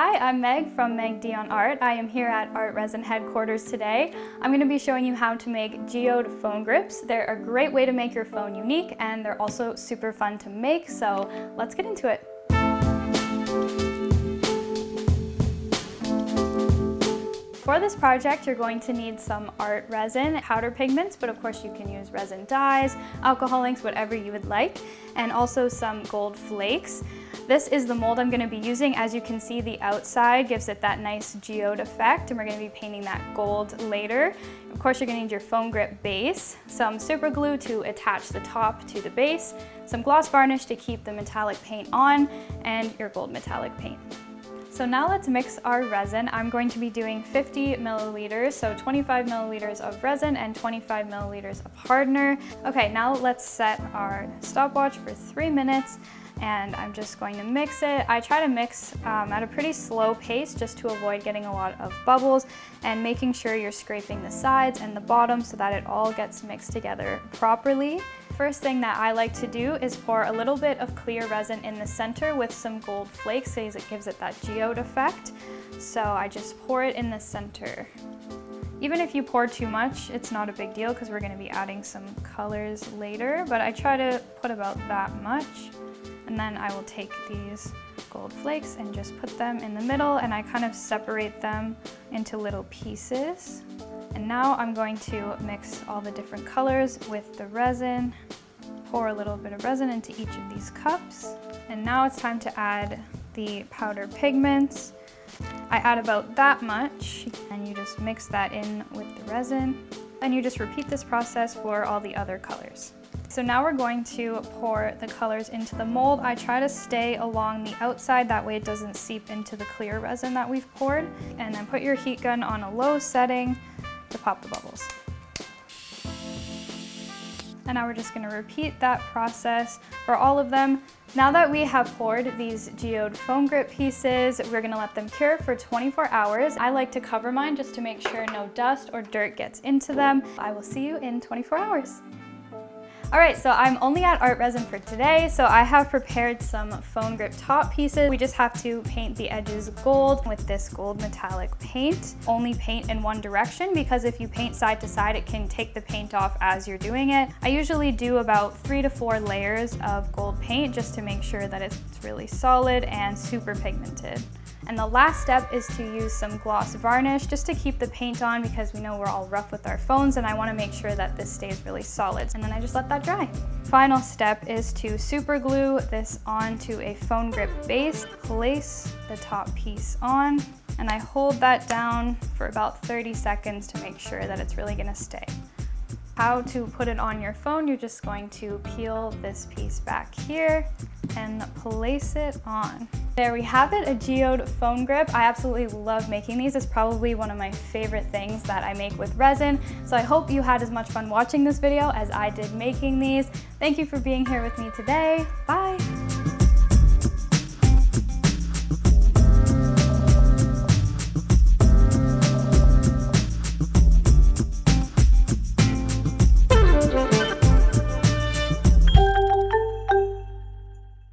Hi, I'm Meg from Meg Dion Art. I am here at ArtResin headquarters today. I'm going to be showing you how to make geode phone grips. They're a great way to make your phone unique and they're also super fun to make, so let's get into it. For this project, you're going to need some art resin, powder pigments, but of course you can use resin dyes, alcohol inks, whatever you would like, and also some gold flakes. This is the mold I'm going to be using. As you can see, the outside gives it that nice geode effect, and we're going to be painting that gold later. Of course, you're going to need your phone grip base, some super glue to attach the top to the base, some gloss varnish to keep the metallic paint on, and your gold metallic paint. So now let's mix our resin. I'm going to be doing 50 milliliters, so 25 milliliters of resin and 25 milliliters of hardener. Okay, now let's set our stopwatch for three minutes and I'm just going to mix it. I try to mix um, at a pretty slow pace just to avoid getting a lot of bubbles and making sure you're scraping the sides and the bottom so that it all gets mixed together properly first thing that I like to do is pour a little bit of clear resin in the center with some gold flakes because it gives it that geode effect. So I just pour it in the center. Even if you pour too much, it's not a big deal because we're going to be adding some colors later, but I try to put about that much. And then I will take these gold flakes and just put them in the middle and I kind of separate them into little pieces. And now I'm going to mix all the different colors with the resin, pour a little bit of resin into each of these cups. And now it's time to add the powder pigments. I add about that much and you just mix that in with the resin. And you just repeat this process for all the other colors. So now we're going to pour the colors into the mold. I try to stay along the outside, that way it doesn't seep into the clear resin that we've poured. And then put your heat gun on a low setting to pop the bubbles. And now we're just gonna repeat that process for all of them. Now that we have poured these geode phone grip pieces, we're gonna let them cure for 24 hours. I like to cover mine just to make sure no dust or dirt gets into them. I will see you in 24 hours. All right, so I'm only at ArtResin for today, so I have prepared some phone grip top pieces. We just have to paint the edges gold with this gold metallic paint. Only paint in one direction because if you paint side to side, it can take the paint off as you're doing it. I usually do about three to four layers of gold paint just to make sure that it's really solid and super pigmented. And the last step is to use some gloss varnish just to keep the paint on because we know we're all rough with our phones and I wanna make sure that this stays really solid. And then I just let that dry. Final step is to super glue this onto a phone grip base. Place the top piece on and I hold that down for about 30 seconds to make sure that it's really gonna stay. How to put it on your phone, you're just going to peel this piece back here and place it on. There we have it, a geode phone grip. I absolutely love making these. It's probably one of my favorite things that I make with resin. So I hope you had as much fun watching this video as I did making these. Thank you for being here with me today. Bye.